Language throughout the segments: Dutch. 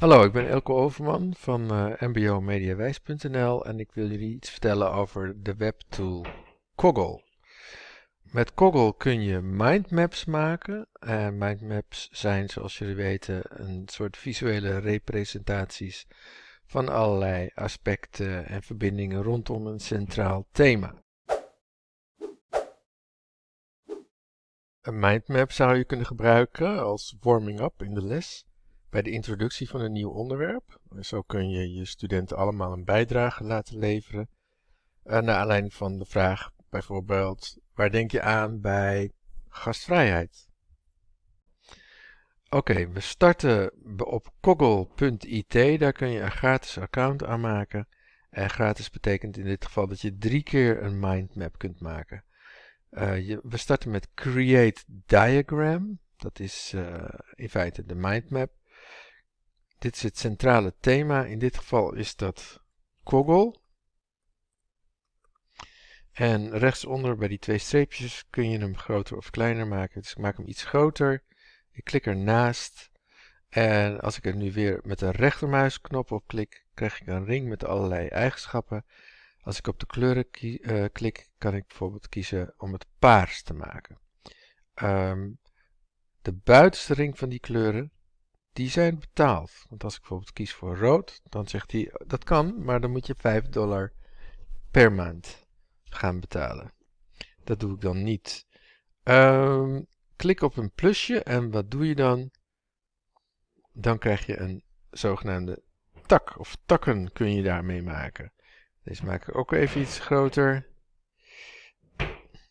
Hallo, ik ben Elko Overman van mbomediawijs.nl en ik wil jullie iets vertellen over de webtool Coggle. Met Coggle kun je mindmaps maken. En mindmaps zijn, zoals jullie weten, een soort visuele representaties van allerlei aspecten en verbindingen rondom een centraal thema. Een mindmap zou je kunnen gebruiken als warming-up in de les bij de introductie van een nieuw onderwerp. Zo kun je je studenten allemaal een bijdrage laten leveren. Uh, naar aanleiding van de vraag bijvoorbeeld, waar denk je aan bij gastvrijheid? Oké, we starten op koggle.it. Daar kun je een gratis account aanmaken. En gratis betekent in dit geval dat je drie keer een mindmap kunt maken. Uh, je, we starten met Create Diagram. Dat is uh, in feite de mindmap. Dit is het centrale thema. In dit geval is dat Koggle. En rechtsonder bij die twee streepjes kun je hem groter of kleiner maken. Dus ik maak hem iets groter. Ik klik ernaast. En als ik er nu weer met de rechtermuisknop op klik, krijg ik een ring met allerlei eigenschappen. Als ik op de kleuren uh, klik, kan ik bijvoorbeeld kiezen om het paars te maken. Um, de buitenste ring van die kleuren, die zijn betaald. Want als ik bijvoorbeeld kies voor rood, dan zegt hij dat kan, maar dan moet je 5 dollar per maand gaan betalen. Dat doe ik dan niet. Um, klik op een plusje en wat doe je dan? Dan krijg je een zogenaamde tak of takken kun je daarmee maken. Deze maak ik ook even iets groter.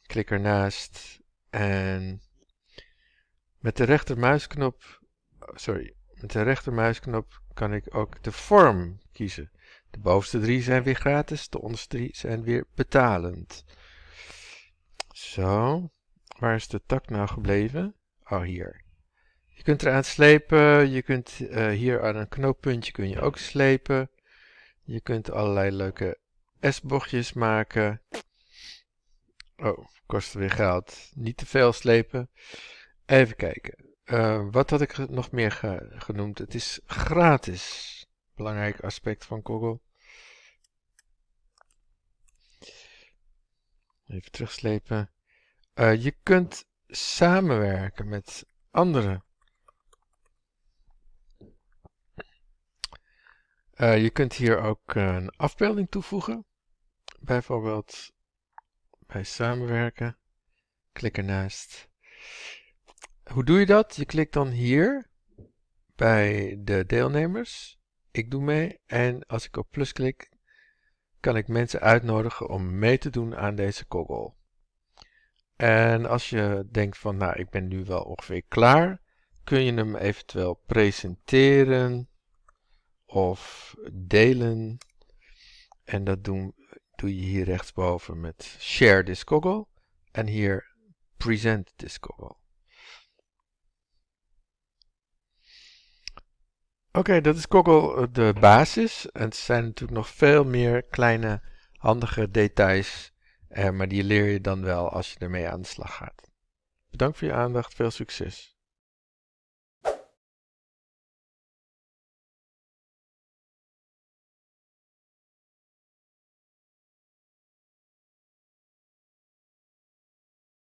Klik ernaast en met de rechtermuisknop, sorry, met de rechtermuisknop kan ik ook de vorm kiezen. De bovenste drie zijn weer gratis, de onderste drie zijn weer betalend. Zo, waar is de tak nou gebleven? Oh, hier. Je kunt eraan slepen, je kunt uh, hier aan een knooppuntje kun je ook slepen. Je kunt allerlei leuke S-bochtjes maken. Oh, kost weer geld. Niet te veel slepen. Even kijken. Uh, wat had ik nog meer ge genoemd? Het is gratis. Belangrijk aspect van Google. Even terugslepen. Uh, je kunt samenwerken met anderen. Uh, je kunt hier ook een afbeelding toevoegen. Bijvoorbeeld bij samenwerken. Klik ernaast. Hoe doe je dat? Je klikt dan hier bij de deelnemers. Ik doe mee en als ik op plus klik, kan ik mensen uitnodigen om mee te doen aan deze kogel. En als je denkt van, nou, ik ben nu wel ongeveer klaar, kun je hem eventueel presenteren of delen. En dat doen, doe je hier rechtsboven met Share this kogel en hier Present this kogel. Oké, dat is Koggle eh, de basis. En het zijn natuurlijk nog veel meer kleine handige details. Eh, maar die leer je dan wel als je ermee aan de slag gaat. Bedankt voor je aandacht. Veel succes.